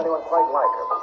anyone quite like her.